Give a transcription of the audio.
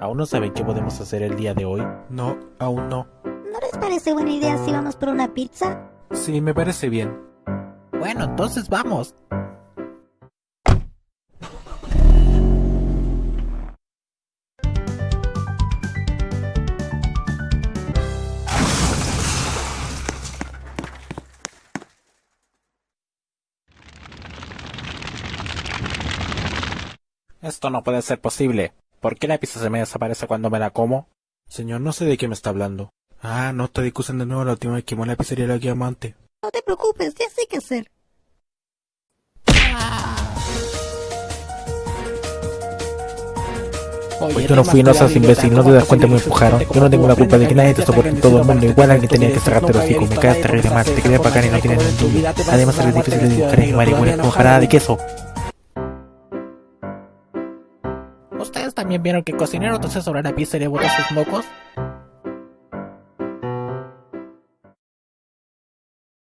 ¿Aún no saben qué podemos hacer el día de hoy? No, aún no. ¿No les parece buena idea si vamos por una pizza? Sí, me parece bien. Bueno, entonces vamos. Esto no puede ser posible. ¿Por qué la pizza se me desaparece cuando me la como? Señor, no sé de qué me está hablando. Ah, no está discutiendo de nuevo la última vez que la pizzería la que antes. No te preocupes, ya sé qué hacer. Oye, tú no fui, no seas imbécil, no te das cuenta me empujaron. Yo no tengo la culpa de que nadie te soporte en todo el mundo. Igual alguien tenía que cerrarte los hocico. Me quedas terrible mal, te quedé bacán y no tienes ningún Además, eres difícil de dibujar y marihuana como jarada de queso. ¿Ustedes también vieron que cocinero tose sobre la pizza y le sus mocos?